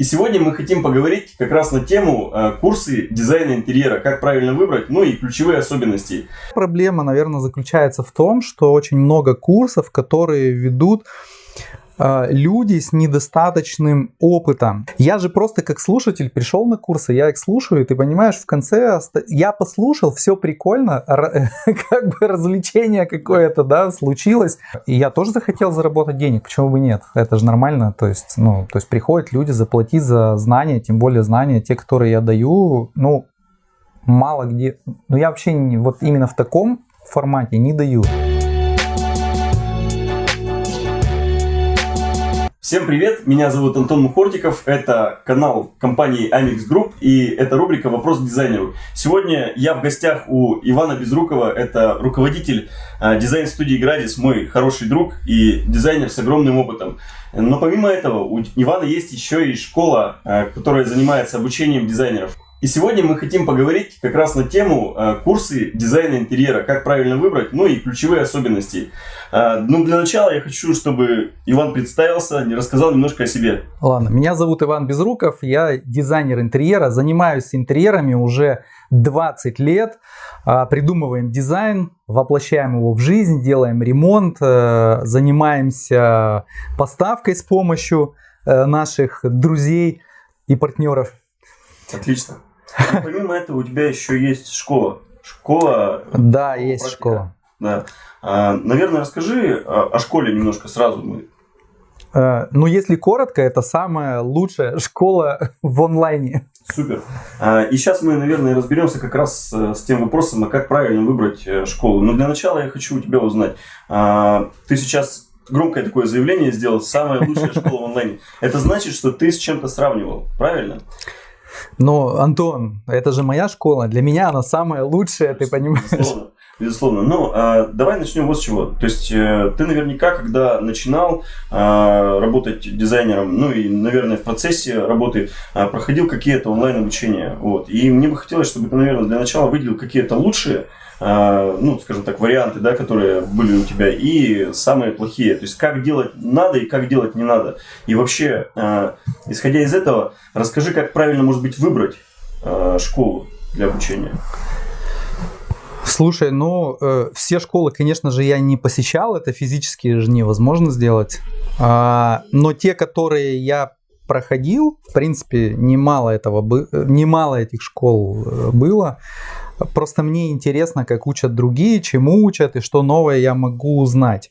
И сегодня мы хотим поговорить как раз на тему э, курсы дизайна интерьера, как правильно выбрать, ну и ключевые особенности. Проблема, наверное, заключается в том, что очень много курсов, которые ведут люди с недостаточным опытом. Я же просто как слушатель пришел на курсы, я их слушаю, ты понимаешь, в конце я послушал, все прикольно, как бы развлечение какое-то, да, случилось. И я тоже захотел заработать денег, почему бы нет? Это же нормально, то есть, ну, то есть приходят люди заплатить за знания, тем более знания, те, которые я даю, ну, мало где, ну, я вообще не, вот именно в таком формате не даю. Всем привет, меня зовут Антон Мухортиков, это канал компании Amix Group и это рубрика «Вопрос к дизайнеру». Сегодня я в гостях у Ивана Безрукова, это руководитель э, дизайн-студии «Градис», мой хороший друг и дизайнер с огромным опытом. Но помимо этого у Ивана есть еще и школа, э, которая занимается обучением дизайнеров. И сегодня мы хотим поговорить как раз на тему э, курсы дизайна интерьера, как правильно выбрать, ну и ключевые особенности. Э, ну, для начала я хочу, чтобы Иван представился, не рассказал немножко о себе. Ладно, меня зовут Иван Безруков, я дизайнер интерьера, занимаюсь интерьерами уже 20 лет, э, придумываем дизайн, воплощаем его в жизнь, делаем ремонт, занимаемся поставкой с помощью наших друзей и партнеров. Отлично. Ну, помимо этого у тебя еще есть школа. Школа. Да, есть практика. школа. Да. А, наверное, расскажи о, школе немножко сразу. Мы. А, ну, если коротко, это самая лучшая школа в онлайне. Супер. А, и сейчас мы, наверное, разберемся как раз э, с тем вопросом, а как правильно выбрать э, школу. Но для начала я хочу у тебя узнать. А, ты сейчас громкое такое заявление сделал, самая лучшая школа в онлайне. Это значит, что ты с чем-то сравнивал, правильно? Но, Антон, это же моя школа. Для меня она самая лучшая, ты понимаешь? Безусловно. Безусловно. Ну, а, давай начнем вот с чего. То есть, э, ты наверняка, когда начинал а, работать дизайнером, ну и, наверное, в процессе работы а, проходил какие-то онлайн-обучения. Вот. И мне бы хотелось, чтобы ты, наверное, для начала выделил какие-то лучшие ну, скажем так, варианты, да, которые были у тебя, и самые плохие. То есть, как делать надо и как делать не надо. И вообще, а, исходя из этого, расскажи, как правильно, может быть, выбрать а, школу для обучения. Слушай, ну, э, все школы, конечно же, я не посещал, это физически же невозможно сделать. А, но те, которые я проходил, в принципе, немало этого, немало этих школ э, было. Просто мне интересно, как учат другие, чему учат и что новое я могу узнать.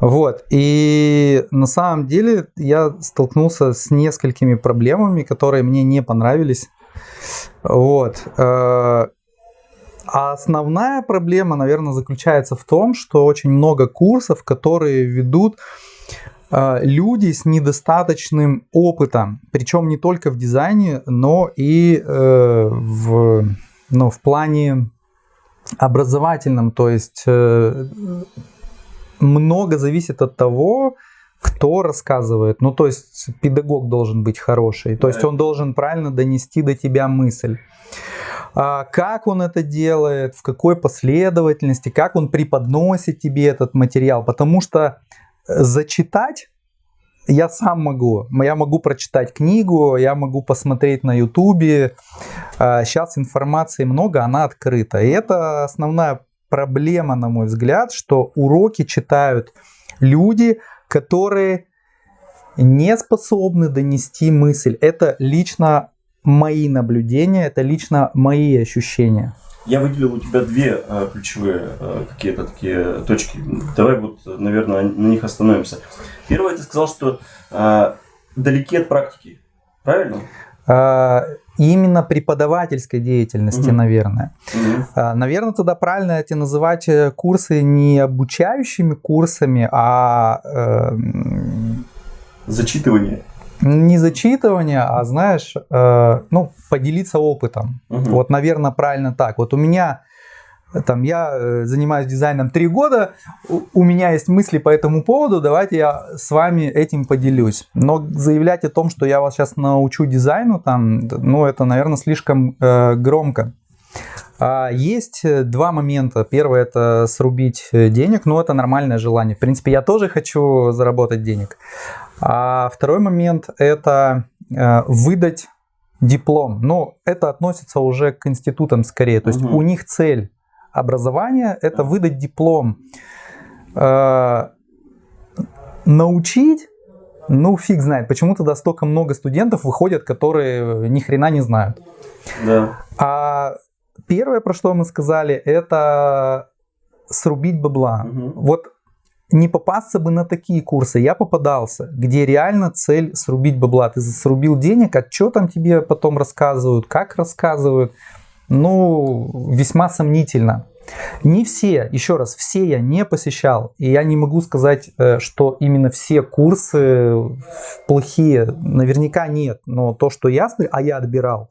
Вот. И на самом деле я столкнулся с несколькими проблемами, которые мне не понравились. Вот. А основная проблема, наверное, заключается в том, что очень много курсов, которые ведут э, люди с недостаточным опытом, причем не только в дизайне, но и э, в ну, в плане образовательном, то есть э, много зависит от того, кто рассказывает. Ну, то есть педагог должен быть хороший, то есть он должен правильно донести до тебя мысль. А как он это делает, в какой последовательности, как он преподносит тебе этот материал. Потому что зачитать я сам могу. Я могу прочитать книгу, я могу посмотреть на ютубе. Сейчас а, информации много, она открыта. И это основная проблема, на мой взгляд, что уроки читают люди, которые не способны донести мысль. Это лично мои наблюдения, это лично мои ощущения. Я выделил у тебя две э, ключевые э, какие-то такие точки. Давай вот, наверное, на них остановимся. Первое, ты сказал, что э, далеки от практики. Правильно? А, именно преподавательской деятельности, угу. наверное. Угу. А, наверное, тогда правильно эти называть э, курсы не обучающими курсами, а... Э, Зачитывание не зачитывание, а знаешь, э, ну, поделиться опытом. Угу. Вот, наверное, правильно так. Вот у меня там я э, занимаюсь дизайном три года, у меня есть мысли по этому поводу, давайте я с вами этим поделюсь. Но заявлять о том, что я вас сейчас научу дизайну, там, ну, это, наверное, слишком э, громко. А есть два момента. Первый это срубить денег, ну это нормальное желание. В принципе, я тоже хочу заработать денег. А второй момент это э, выдать диплом. Но это относится уже к институтам скорее. То есть Мгм. у них цель образования это выдать диплом. Э, научить, ну фиг знает, почему тогда столько много студентов выходят, которые ни хрена не знают. Да. А первое, про что мы сказали, это срубить бабла. Мгм. Вот не попасться бы на такие курсы. Я попадался, где реально цель срубить бабла. Ты срубил денег, а что там тебе потом рассказывают, как рассказывают. Ну, весьма сомнительно. Не все, еще раз, все я не посещал. И я не могу сказать, э, что именно все курсы плохие. Наверняка нет. Но то, что я а я отбирал,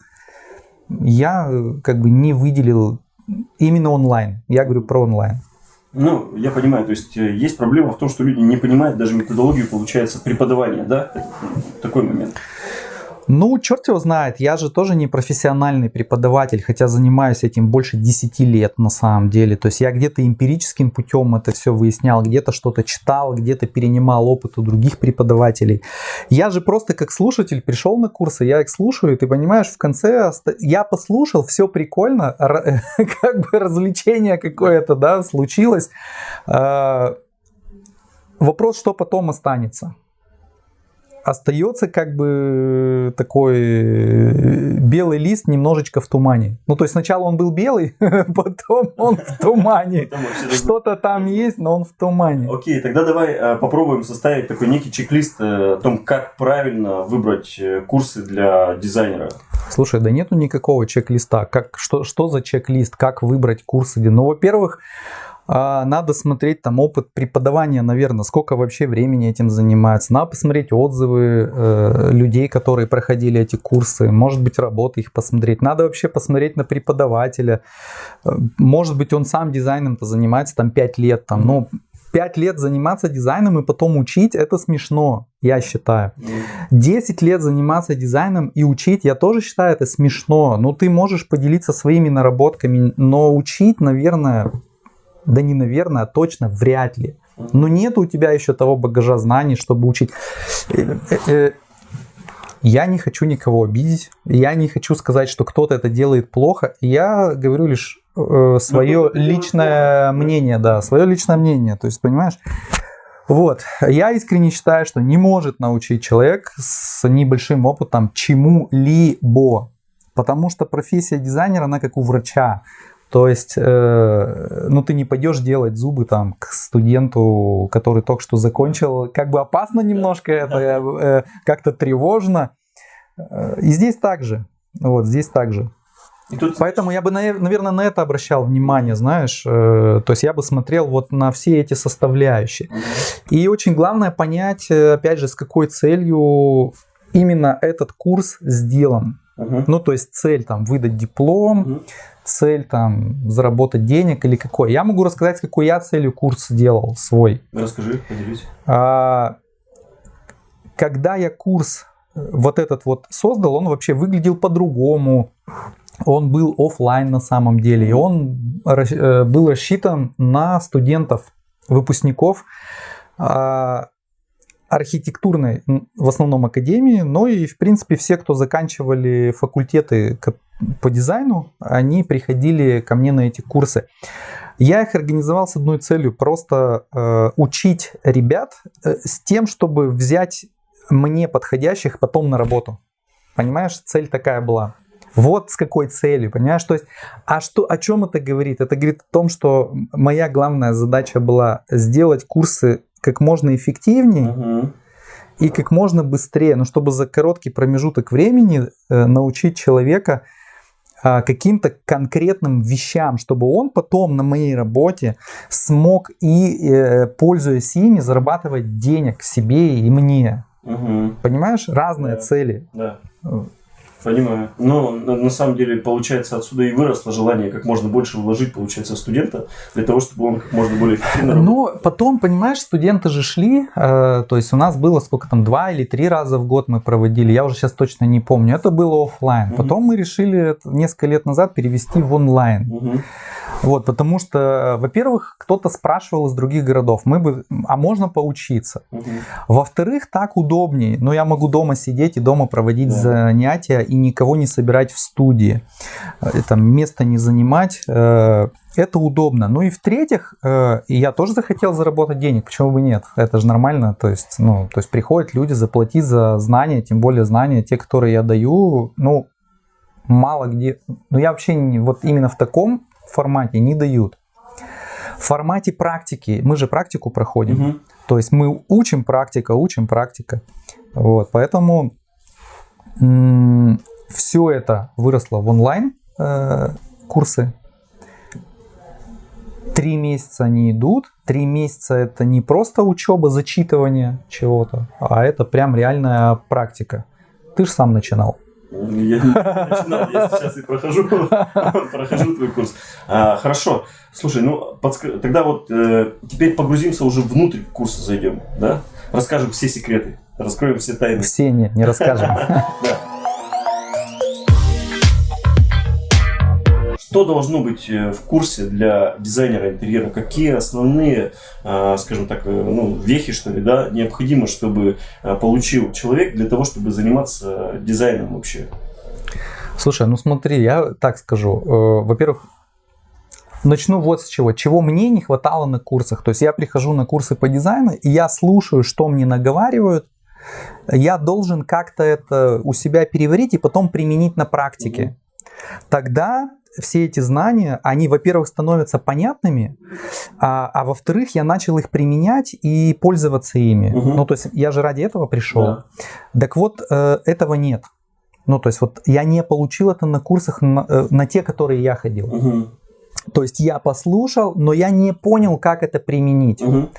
я э, как бы не выделил именно онлайн. Я говорю про онлайн. Ну, я понимаю, то есть э, есть проблема в том, что люди не понимают даже методологию, получается, преподавания, да? Такой момент. Ну, черт его знает, я же тоже не профессиональный преподаватель, хотя занимаюсь этим больше 10 лет на самом деле. То есть я где-то эмпирическим путем это все выяснял, где-то что-то читал, где-то перенимал опыт у других преподавателей. Я же просто как слушатель пришел на курсы, я их слушаю, и ты понимаешь, в конце я послушал, все прикольно, как бы развлечение какое-то, да, случилось. А, Вопрос, что потом останется остается как бы такой э, белый лист немножечко в тумане. Ну, то есть сначала он был белый, потом он в тумане. Что-то там есть, но он в тумане. Окей, тогда давай э, попробуем составить такой некий чек-лист э, о том, как правильно выбрать э, курсы для дизайнера. Слушай, да нету никакого чек-листа. Как, что, что за чек-лист? Как выбрать курсы? Ну, во-первых, надо смотреть там опыт преподавания, наверное, сколько вообще времени этим занимается. Надо посмотреть отзывы э, людей, которые проходили эти курсы. Может быть, работы их посмотреть. Надо вообще посмотреть на преподавателя. Э, Может быть, он сам дизайном-то занимается там 5 лет. Там, ну, 5 лет заниматься дизайном и потом учить, это смешно, я считаю. 10 лет заниматься дизайном и учить, я тоже считаю это смешно. Ну, ты можешь поделиться своими наработками, но учить, наверное, да не наверное, а точно вряд ли. Но нет у тебя еще того багажа знаний, чтобы учить. Э, э, э, Я не хочу никого обидеть, я не хочу сказать, что кто-то это делает плохо. Я говорю лишь э, свое делает личное мнение, да, свое личное мнение. То есть, понимаешь, вот, я искренне считаю, что не может научить человек с небольшим опытом чему-либо. Потому что профессия дизайнера, она как у врача. То есть, э, ну ты не пойдешь делать зубы там к студенту, который только что закончил. Как бы опасно немножко это, э, как-то тревожно. Э, И здесь также. Вот, здесь также. И тут Поэтому я бы, наверное, на это обращал внимание, знаешь. э, То есть я бы смотрел вот на все эти составляющие. И очень главное понять, э, опять же, с какой целью именно этот курс сделан. Мгм. Ну, то есть цель там выдать диплом, Мгм. Цель там заработать денег или какой. Я могу рассказать, с какой я целью курс делал свой. Расскажи, поделись. А, когда я курс вот этот вот создал, он вообще выглядел по-другому. Он был оффлайн на самом деле, и он э, был рассчитан на студентов, выпускников а, архитектурной, в основном академии, но и, в принципе, все, кто заканчивали факультеты по дизайну, они приходили ко мне на эти курсы. Я их организовал с одной целью, просто э, учить ребят э, с тем, чтобы взять мне подходящих потом на работу. Понимаешь, цель такая была. Вот с какой целью, понимаешь? То есть, а что, о чем это говорит? Это говорит о том, что моя главная задача была сделать курсы как можно эффективнее Мгм. и как можно быстрее, но чтобы за короткий промежуток времени э, научить человека а, каким-то конкретным вещам, чтобы он потом на моей работе смог и, э, пользуясь ими, зарабатывать денег себе и мне. Мгм. Понимаешь? Разные Да. цели. Да. Понимаю. Но на, на самом деле, получается, отсюда и выросло желание как можно больше вложить, получается, студента, для того, чтобы он как можно более эффективно. Но потом, понимаешь, студенты же шли, э, то есть у нас было сколько там, два или три раза в год мы проводили, я уже сейчас точно не помню, это было оффлайн. Мгм. Потом мы решили несколько лет назад перевести в онлайн. Мгм. Вот, потому что, во-первых, кто-то спрашивал из других городов, мы бы, а можно поучиться? Мгм. Во-вторых, так удобнее. Но я могу дома сидеть и дома проводить Да. занятия и никого не собирать в студии. Э, Там место не занимать. э, Это удобно. Ну и в-третьих, э, я тоже захотел заработать денег. Почему бы нет? Это же нормально. То есть, ну, то есть приходят люди заплатить за знания, тем более знания, те, которые я даю, ну, мало где. Ну, я вообще не, вот именно в таком формате не дают. В формате практики, мы же практику проходим. Мгм. То есть мы учим практика, учим практика. Вот, поэтому все это выросло в онлайн э, курсы. Три месяца они идут. Три месяца это не просто учеба, зачитывание чего-то, а это прям реальная практика. Ты же сам начинал. Я начинал, я сейчас и прохожу, прохожу твой курс. А, хорошо, слушай, ну подска- тогда вот э, теперь погрузимся уже внутрь курса зайдем, да? Расскажем все секреты, раскроем все тайны. Все не, не расскажем. Да. Что должно быть э, в курсе для дизайнера интерьера? Какие основные, э, скажем так, э, ну, вехи, что ли, да, необходимо, чтобы получил человек для того, чтобы заниматься дизайном вообще? Слушай, ну смотри, я так скажу. Во-первых, начну вот с чего. Чего мне не хватало на курсах. То есть я прихожу на курсы по дизайну, и я слушаю, что мне наговаривают. Я должен как-то это у себя переварить и потом применить на практике. Тогда все эти знания, они, во-первых, становятся понятными, а, а во-вторых, я начал их применять и пользоваться ими. Мгм. Ну, то есть я же ради этого пришел. Да. Так вот, э, этого нет. Ну, то есть вот я не получил это на курсах, на, э, на те, которые я ходил. Мгм. То есть я послушал, но я не понял, как это применить. Мгм.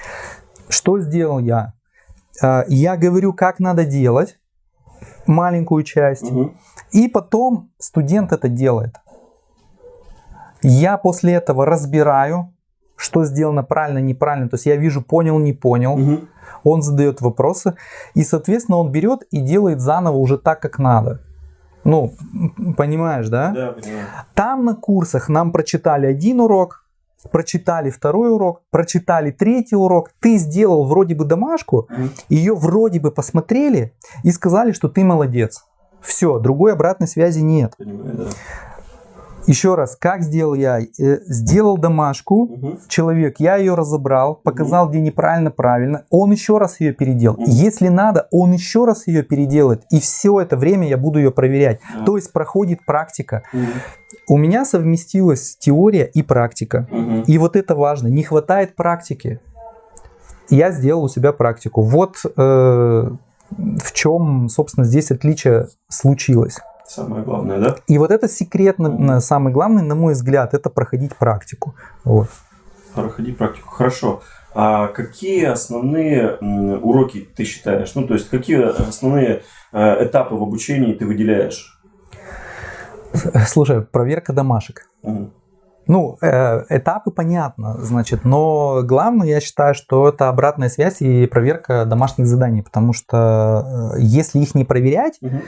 Что сделал я? Э, Я говорю, как надо делать, маленькую часть, Мгм. и потом студент это делает. Я после этого разбираю, что сделано правильно, неправильно. То есть я вижу, понял, не понял. Мгм. Он задает вопросы, и, соответственно, он берет и делает заново уже так, как надо. Ну, понимаешь, да? Да, понимаю. Там на курсах нам прочитали один урок, прочитали второй урок, прочитали третий урок. Ты сделал вроде бы домашку, Мгм. ее вроде бы посмотрели и сказали, что ты молодец. Все, другой обратной связи нет. Понимаю, да. Еще раз, как сделал я? Э, Сделал домашку, Мгм. человек, я ее разобрал, показал, где неправильно, правильно. Он еще раз ее переделал. Мгм. Если надо, он еще раз ее переделает. И все это время я буду ее проверять. Да. То есть проходит практика. Мгм. У меня совместилась теория и практика. Мгм. И вот это важно. Не хватает практики. Я сделал у себя практику. Вот э, в чем, собственно, здесь отличие случилось. Самое главное, да? И вот это секрет, самый главный, на мой взгляд, это проходить практику. Вот. Проходить практику. Хорошо. А какие основные уроки ты считаешь? Ну, то есть, какие основные э, этапы в обучении ты выделяешь? Слушай, проверка домашек. Мгм. Ну, э, этапы понятно, значит, но главное, я считаю, что это обратная связь и проверка домашних заданий, потому что э, если их не проверять Мгм.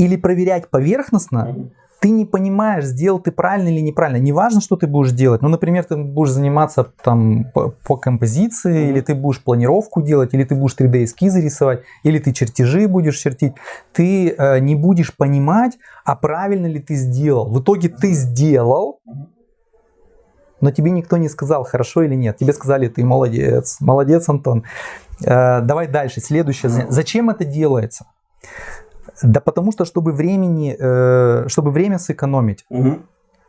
Или проверять поверхностно, ты не понимаешь, сделал ты правильно или неправильно. Неважно, что ты будешь делать. Ну, например, ты будешь заниматься там по, по композиции, Мгм. или ты будешь планировку делать, или ты будешь 3D-эскизы рисовать, или ты чертежи будешь чертить. Ты э, не будешь понимать, а правильно ли ты сделал. В итоге ты сделал, но тебе никто не сказал, хорошо или нет. Тебе сказали, ты молодец, молодец, Антон. Э, давай дальше, следующее. Зачем это делается? Да потому что, чтобы, времени, э, чтобы время сэкономить. Мгм.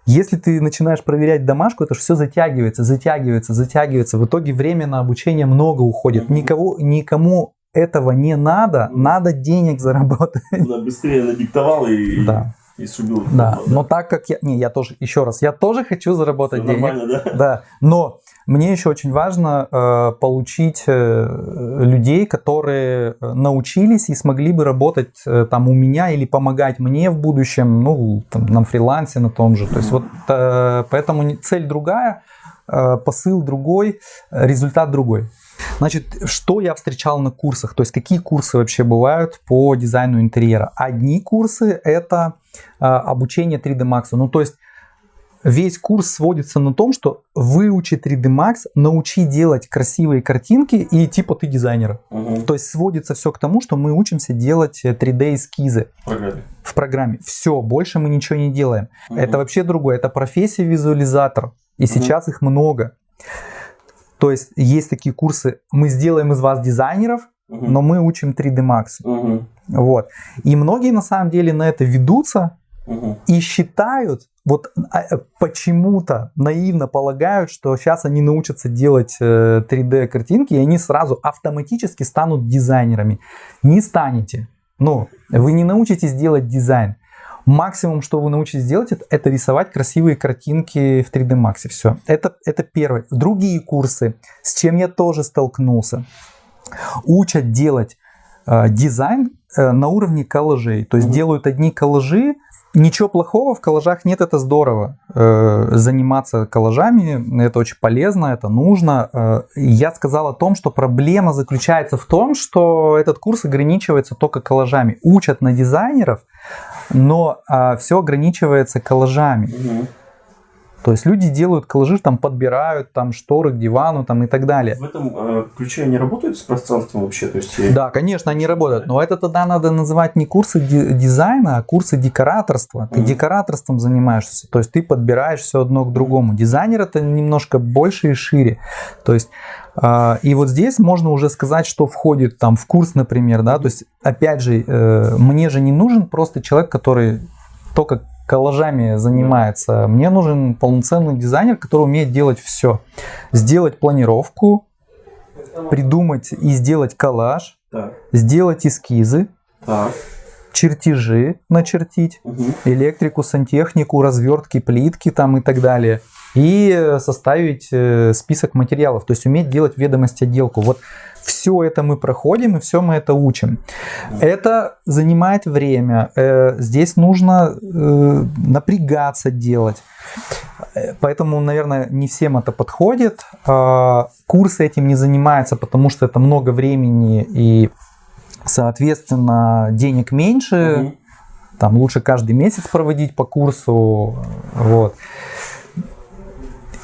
Если ты начинаешь проверять домашку, это же все затягивается, затягивается, затягивается. В итоге время на обучение много уходит. Мгм. Никого, никому этого не надо, Мгм. надо денег заработать. Да, быстрее надиктовал и, Да, и срубил. да. Но так как я... Не, я тоже, еще раз, я тоже хочу заработать Всё денег. нормально, да? Да, но мне еще очень важно э, получить э, людей, которые э, научились и смогли бы работать э, там у меня или помогать мне в будущем, ну, там, на фрилансе на том же. То есть вот э, поэтому цель другая, э, посыл другой, результат другой. Значит, что я встречал на курсах? То есть какие курсы вообще бывают по дизайну интерьера? Одни курсы это э, обучение 3D Max. Ну, то есть весь курс сводится на том, что выучи 3D Max, научи делать красивые картинки и типа ты дизайнер. Мгм. То есть сводится все к тому, что мы учимся делать 3D эскизы В программе. в программе. Все, больше мы ничего не делаем. Мгм. Это вообще другое. Это профессия визуализатор. И сейчас их много. То есть есть такие курсы, мы сделаем из вас дизайнеров, Мгм. но мы учим 3D Max. Мгм. Вот. И многие на самом деле на это ведутся И считают, вот а, э, почему-то наивно полагают, что сейчас они научатся делать э, 3D картинки, и они сразу автоматически станут дизайнерами. Не станете. Ну, вы не научитесь делать дизайн. Максимум, что вы научитесь делать, это, рисовать красивые картинки в 3D Max. Все. Это, это первое. Другие курсы, с чем я тоже столкнулся, учат делать э, дизайн э, на уровне коллажей. То есть Мгм. делают одни коллажи. Ничего плохого в коллажах нет, это здорово. Э, заниматься коллажами, это очень полезно, это нужно. Э, я сказал о том, что проблема заключается в том, что этот курс ограничивается только коллажами. Учат на дизайнеров, но все ограничивается коллажами. Мгм. То есть люди делают коллажи, там подбирают там шторы к дивану там, и так далее. В этом э, ключе они работают с пространством вообще? То есть, Да, конечно, они работают, но это тогда надо называть не курсы ди- дизайна, а курсы декораторства. Ты Мгм. декораторством занимаешься, то есть ты подбираешь все одно к другому. Дизайнер это немножко больше и шире. То есть а, и вот здесь можно уже сказать, что входит там в курс, например, да, то есть опять же, э, мне же не нужен просто человек, который только коллажами занимается. Мне нужен полноценный дизайнер, который умеет делать все. Сделать планировку, придумать и сделать коллаж, Так, сделать эскизы, так. чертежи начертить, Мгм. электрику, сантехнику, развертки, плитки там и так далее. И э, составить э, список материалов, то есть уметь делать ведомость отделку. Вот все это мы проходим и все мы это учим. Это занимает время. Э, Здесь нужно э, напрягаться делать. Э, Поэтому, наверное, не всем это подходит. А, Курсы этим не занимаются, потому что это много времени и, соответственно, денег меньше Мгм. там лучше каждый месяц проводить по курсу, вот.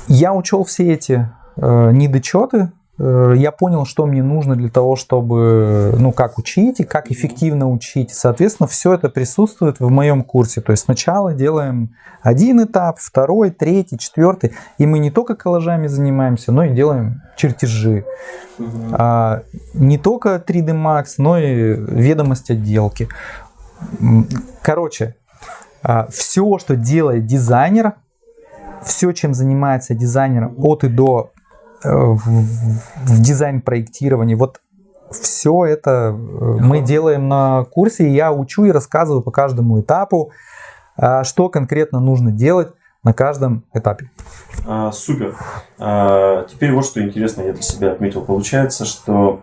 Я учел все эти э, недочеты, я понял, что мне нужно для того, чтобы, ну, как учить и как эффективно учить. Соответственно, все это присутствует в моем курсе. То есть сначала делаем один этап, второй, третий, четвертый, и мы не только коллажами занимаемся, но и делаем чертежи. А, не только 3D Max, но и ведомость отделки. Короче, все, что делает дизайнер, все, чем занимается дизайнер от и до э, в, в дизайн-проектировании, вот все это э, мы делаем на курсе, и я учу и рассказываю по каждому этапу, а, что конкретно нужно делать на каждом этапе. А, супер. А, теперь вот что интересно я для себя отметил. Получается, что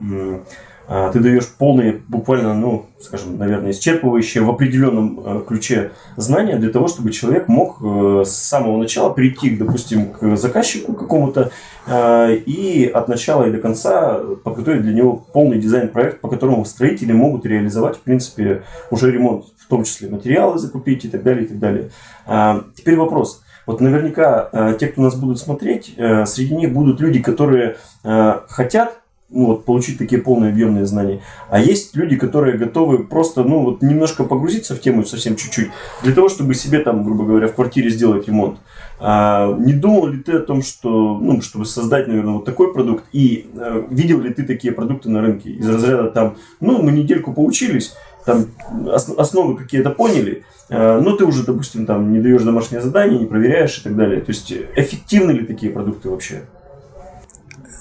ты даешь полные, буквально, ну, скажем, наверное, исчерпывающие в определенном э, ключе знания для того, чтобы человек мог э, с самого начала прийти, допустим, к заказчику какому-то э, и от начала и до конца подготовить для него полный дизайн-проект, по которому строители могут реализовать, в принципе, уже ремонт, в том числе материалы закупить и так далее, и так далее. А, Теперь вопрос. Вот наверняка те, кто нас будут смотреть, среди них будут люди, которые хотят ну, вот, получить такие полные объемные знания. А есть люди, которые готовы просто, ну, вот немножко погрузиться в тему совсем чуть-чуть, для того, чтобы себе там, грубо говоря, в квартире сделать ремонт. А, не думал ли ты о том, что, ну, чтобы создать, наверное, вот такой продукт, и э, видел ли ты такие продукты на рынке из разряда там, ну, мы недельку поучились, там ос- основы какие-то поняли, э, но ты уже, допустим, там не даешь домашнее задание, не проверяешь и так далее. То есть э, эффективны ли такие продукты вообще?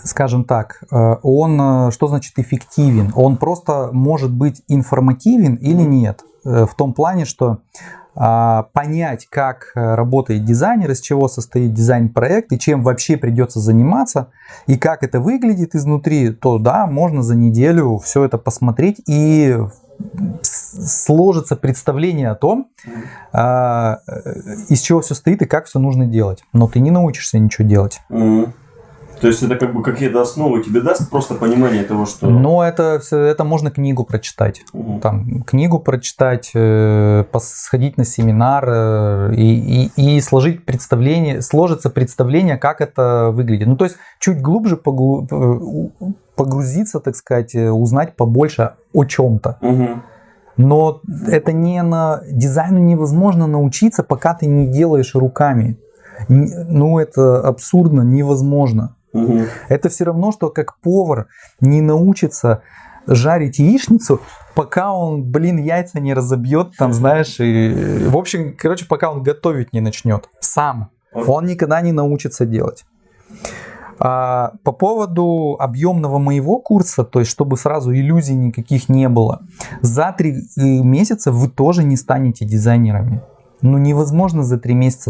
Скажем так, э, он, э, что значит эффективен? Он просто может быть информативен или нет. Э, В том плане, что а, понять, как работает дизайнер, из чего состоит дизайн-проект и чем вообще придется заниматься, и как это выглядит изнутри, то да, можно за неделю все это посмотреть и сложится представление о том, а, из чего все стоит и как все нужно делать. Но ты не научишься ничего делать. То есть это как бы какие-то основы тебе даст просто понимание того, что... Но это, это можно книгу прочитать. Угу. Там, книгу прочитать, э, сходить на семинар э, и, и, и сложить представление, сложится представление, как это выглядит. Ну, то есть чуть глубже погрузиться, так сказать, узнать побольше о чем-то. Угу. Но это не на дизайну невозможно научиться, пока ты не делаешь руками. Ну, это абсурдно, невозможно. Угу. Это все равно, что как повар не научится жарить яичницу, пока он, блин, яйца не разобьет, там, знаешь, и, в общем, короче, пока он готовить не начнет сам, он никогда не научится делать. А, по поводу объемного моего курса, то есть чтобы сразу иллюзий никаких не было, за три э, месяца вы тоже не станете дизайнерами. Ну, невозможно за три месяца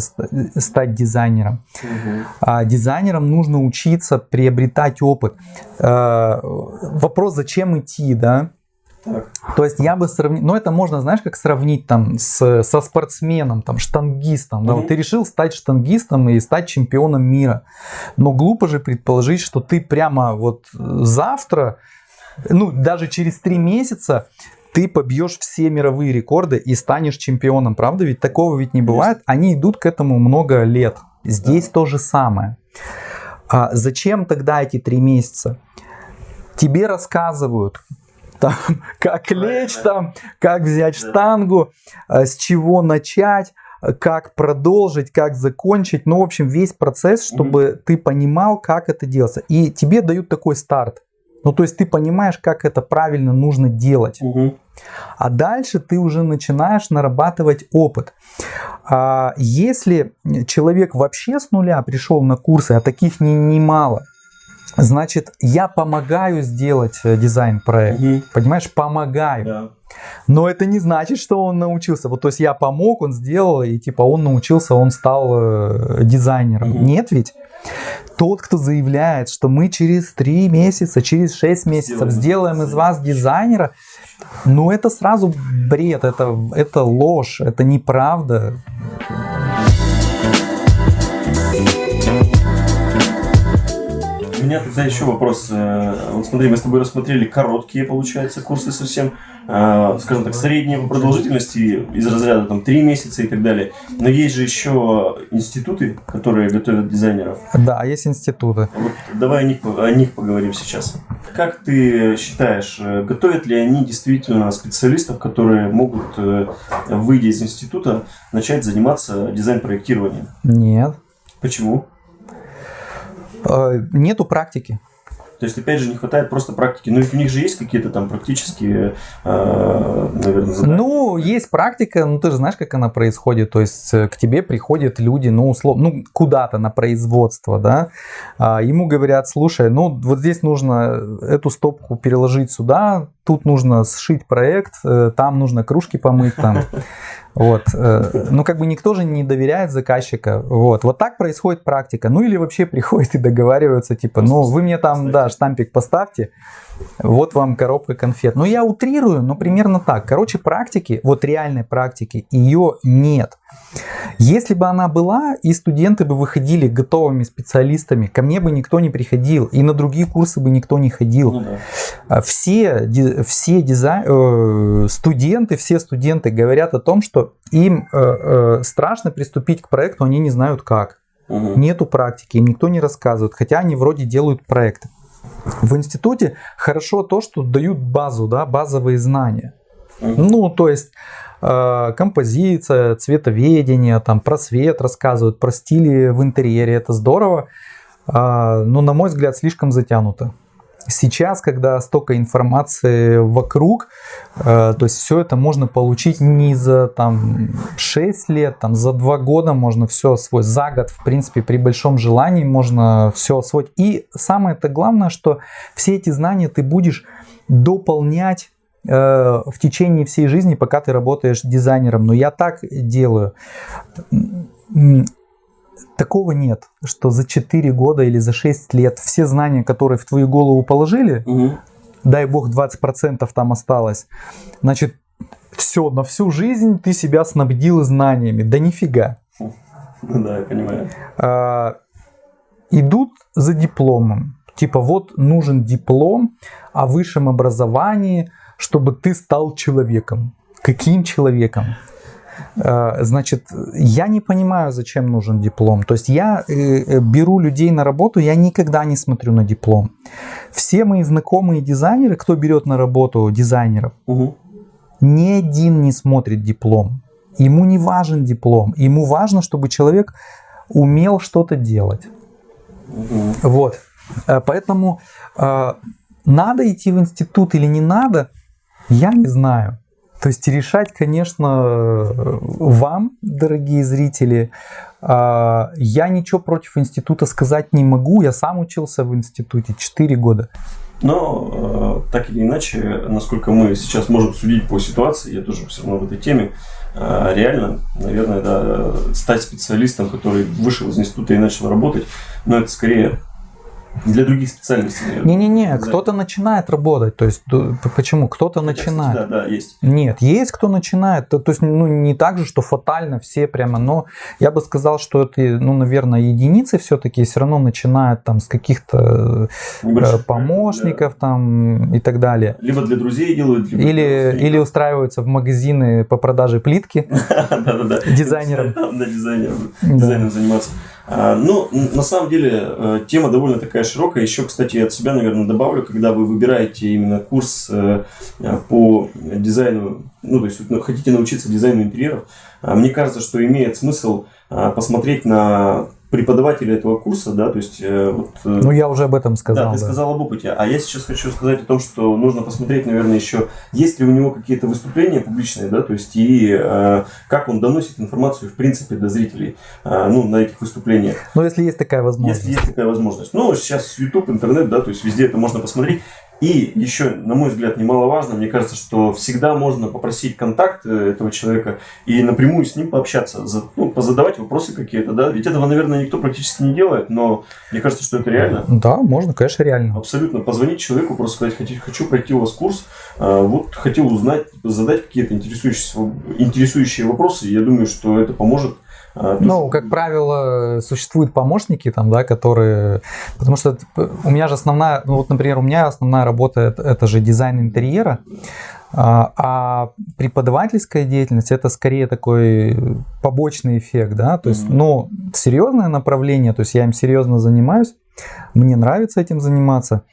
стать дизайнером. Угу. А дизайнерам нужно учиться, приобретать опыт. А, вопрос, зачем идти, да? Так. То есть я бы сравнил, ну это можно, знаешь, как сравнить там с, со спортсменом, там штангистом. Mm-hmm. Да? Вот ты решил стать штангистом и стать чемпионом мира. Но глупо же предположить, что ты прямо вот завтра, ну даже через три месяца ты побьешь все мировые рекорды и станешь чемпионом, правда? Ведь такого ведь не бывает. Они идут к этому много лет. Здесь да. то же самое. А зачем тогда эти три месяца? Тебе рассказывают, там, как лечь там, как взять штангу, а, с чего начать, как продолжить, как закончить. Ну, в общем, весь процесс, чтобы mm-hmm. ты понимал, как это делается. И тебе дают такой старт. Ну, то есть ты понимаешь, как это правильно нужно делать. Угу. А дальше ты уже начинаешь нарабатывать опыт. А если человек вообще с нуля пришел на курсы, а таких не, немало, значит, я помогаю сделать э, дизайн-проект. Угу. Понимаешь, помогаю. Да. Но это не значит, что он научился. Вот, то есть я помог, он сделал, и типа он научился, он стал э, дизайнером. Угу. Нет ведь? Тот, кто заявляет, что мы через 3 месяца, через 6 месяцев сделаем, сделаем из вас дизайнера, ну это сразу бред, это, это ложь, это неправда. У меня тогда еще вопрос. Э, вот смотри, мы с тобой рассмотрели короткие, получается, курсы совсем. Э, скажем так, средние по продолжительности из разряда там 3 месяца и так далее. Но есть же еще институты, которые готовят дизайнеров. Да, есть институты. Вот давай о них, о них поговорим сейчас. Как ты считаешь, э, готовят ли они действительно специалистов, которые могут, выйдя из института, начать заниматься дизайн-проектированием? Нет. Почему? Нету практики. То есть, опять же, не хватает просто практики. Но ведь у них же есть какие-то там практические, э, наверное, задания. Ну, есть практика, ну ты же знаешь, как она происходит. То есть, э, к тебе приходят люди, ну, условно, ну, куда-то на производство, да. А, ему говорят, слушай, ну, вот здесь нужно эту стопку переложить сюда, тут нужно сшить проект, э, там нужно кружки помыть, там Вот. Э, ну, как бы никто же не доверяет заказчика. Вот. Вот так происходит практика. Ну, или вообще приходят и договариваются, типа, ну, вы мне там, да, штампик поставьте, вот вам коробка конфет. Ну, я утрирую, но примерно так. Короче, практики, вот реальной практики, ее нет. Если бы она была, и студенты бы выходили готовыми специалистами, ко мне бы никто не приходил, и на другие курсы бы никто не ходил. Ну, да. А все, все дизайн, э, студенты, все студенты говорят о том, что им э, э, страшно приступить к проекту, они не знают как. Угу. Нету практики, им никто не рассказывает, хотя они вроде делают проекты. В институте хорошо то, что дают базу, да, базовые знания. Угу. Ну, то есть композиция, цветоведение, там про свет рассказывают, про стили в интерьере, это здорово. Э, но, на мой взгляд, слишком затянуто. Сейчас, когда столько информации вокруг, э, то есть все это можно получить не за там 6 лет, там за 2 года можно все освоить, за год, в принципе, при большом желании можно все освоить. И самое это главное, что все эти знания ты будешь дополнять э, в течение всей жизни, пока ты работаешь дизайнером. Но я так делаю такого нет, что за 4 года или за 6 лет все знания, которые в твою голову положили, угу. дай бог 20% там осталось, значит, все, на всю жизнь ты себя снабдил знаниями. Да нифига. Ну да, я понимаю. А, идут за дипломом. Типа вот нужен диплом о высшем образовании, чтобы ты стал человеком. Каким человеком? Э, значит, я не понимаю, зачем нужен диплом. То есть я э, э, беру людей на работу, я никогда не смотрю на диплом. Все мои знакомые дизайнеры, кто берет на работу дизайнеров, угу. ни один не смотрит диплом. Ему не важен диплом. Ему важно, чтобы человек умел что-то делать. Угу. Вот. Поэтому надо идти в институт или не надо, я не знаю. То есть решать, конечно, вам, дорогие зрители. А, я ничего против института сказать не могу. Я сам учился в институте 4 года. Но э, так или иначе, насколько мы сейчас можем судить по ситуации, я тоже все равно в этой теме, э, реально, наверное, да, стать специалистом, который вышел из института и начал работать, но это скорее для других специальностей. Не-не-не, кто-то начинает работать. То есть, почему? Кто-то начинает. Да, да, есть. Нет, есть кто начинает. То, то есть, ну, не так же, что фатально все прямо, но я бы сказал, что это, ну, наверное, единицы все-таки все равно начинают там с каких-то э, помощников да. там и так далее. Либо для друзей делают, либо или, или устраиваются в магазины по продаже плитки дизайнером. Да, дизайнером заниматься. А, ну, на самом деле, э, тема довольно такая широкая. Еще, кстати, от себя, наверное, добавлю, когда вы выбираете именно курс э, по дизайну, ну, то есть ну, хотите научиться дизайну интерьеров, а, мне кажется, что имеет смысл а, посмотреть на преподавателя этого курса, да, то есть... Э, вот, э, ну, я уже об этом сказал. Да, ты да. сказал об опыте. А я сейчас хочу сказать о том, что нужно посмотреть, наверное, еще, есть ли у него какие-то выступления публичные, да, то есть и э, как он доносит информацию, в принципе, до зрителей, э, ну, на этих выступлениях. Ну, если есть такая возможность. Если есть такая возможность. Ну, сейчас YouTube, интернет, да, то есть везде это можно посмотреть. И еще, на мой взгляд, немаловажно, мне кажется, что всегда можно попросить контакт э, этого человека и напрямую с ним пообщаться, ну, позадавать вопросы какие-то, да, ведь этого, наверное, никто практически не делает, но мне кажется, что это реально. Да, можно, конечно, реально. Абсолютно. Позвонить человеку, просто сказать, хочу, хочу пройти у вас курс, а, вот хотел узнать, задать какие-то интересующие, интересующие вопросы, я думаю, что это поможет ну, как правило, существуют помощники там, да, которые... Потому что у меня же основная... Ну, вот, например, у меня основная работа это, же дизайн интерьера, а, а преподавательская деятельность это скорее такой побочный эффект, да, то есть, ну, серьезное направление, то есть я им серьезно занимаюсь, мне нравится этим заниматься,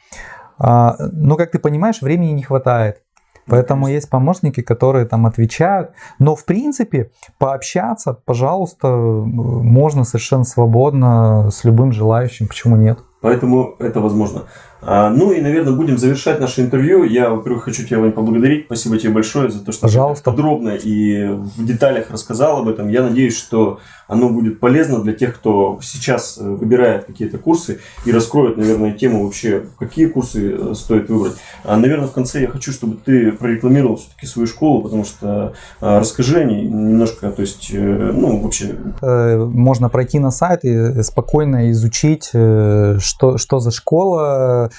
а, но, как ты понимаешь, времени не хватает. Поэтому есть помощники, которые там отвечают. Но в принципе пообщаться, пожалуйста, можно совершенно свободно с любым желающим. Почему нет? Поэтому это возможно. А, ну и, наверное, будем завершать наше интервью. Я, во-первых, хочу тебя, Вань, поблагодарить. Спасибо тебе большое за то, что Пожалуйста. подробно и в деталях рассказал об этом. Я надеюсь, что оно будет полезно для тех, кто сейчас э, выбирает какие-то курсы и раскроет, наверное, тему вообще, какие курсы э, стоит выбрать. А, наверное, в конце я хочу, чтобы ты прорекламировал все-таки свою школу, потому что а, расскажи о ней немножко, то есть, э, ну, вообще. Можно пройти на сайт и спокойно изучить, что, что за школа,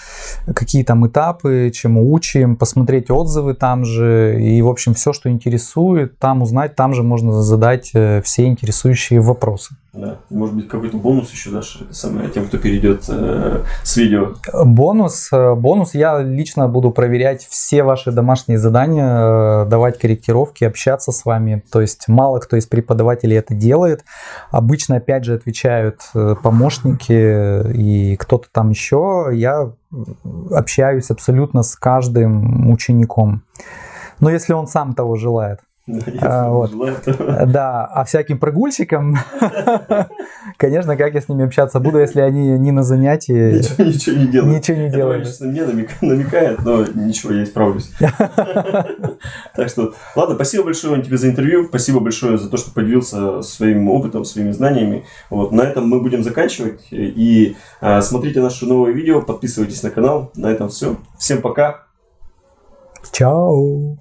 какие там этапы, чему учим, посмотреть отзывы там же и, в общем, все, что интересует, там узнать, там же можно задать все интересующие вопросы. Да. Может быть, какой-то бонус еще дашь самое, тем, кто перейдет э, с видео? Бонус. Э, бонус. Я лично буду проверять все ваши домашние задания, э, давать корректировки, общаться с вами. То есть мало кто из преподавателей это делает. Обычно, опять же, отвечают э, помощники и кто-то там еще. Я общаюсь абсолютно с каждым учеником. Но если он сам того желает. А, вот. Да, а всяким прогульщикам, конечно, как я с ними общаться буду, если они не на занятии. Ничего, ничего не делают. Ничего не делают. Это, мне намекает, но ничего, я исправлюсь. Так что, ладно, спасибо большое тебе за интервью, спасибо большое за то, что поделился своим опытом, своими знаниями. Вот, на этом мы будем заканчивать. И а, смотрите наши новые видео, подписывайтесь на канал. На этом все. Всем пока. Чао.